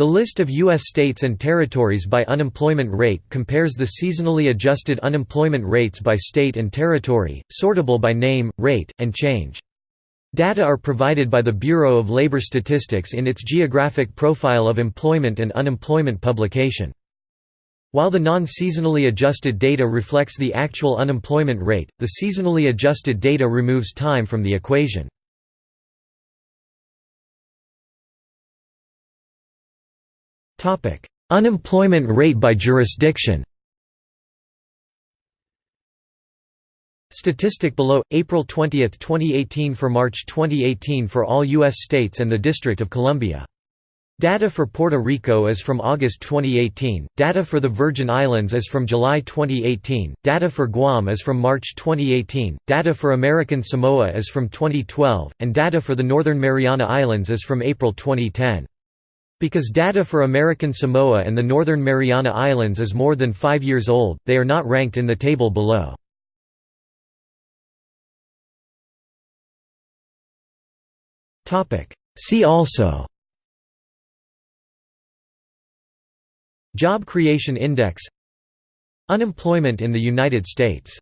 The list of U.S. states and territories by unemployment rate compares the seasonally adjusted unemployment rates by state and territory, sortable by name, rate, and change. Data are provided by the Bureau of Labor Statistics in its Geographic Profile of Employment and Unemployment publication. While the non-seasonally adjusted data reflects the actual unemployment rate, the seasonally adjusted data removes time from the equation. Unemployment rate by jurisdiction Statistic below April 20, 2018 for March 2018 for all US states and the District of Columbia. Data for Puerto Rico is from August 2018, data for the Virgin Islands is from July 2018, data for Guam is from March 2018, data for American Samoa is from 2012, and data for the Northern Mariana Islands is from April 2010. Because data for American Samoa and the Northern Mariana Islands is more than five years old, they are not ranked in the table below. See also. Job Creation Index. Unemployment in the United States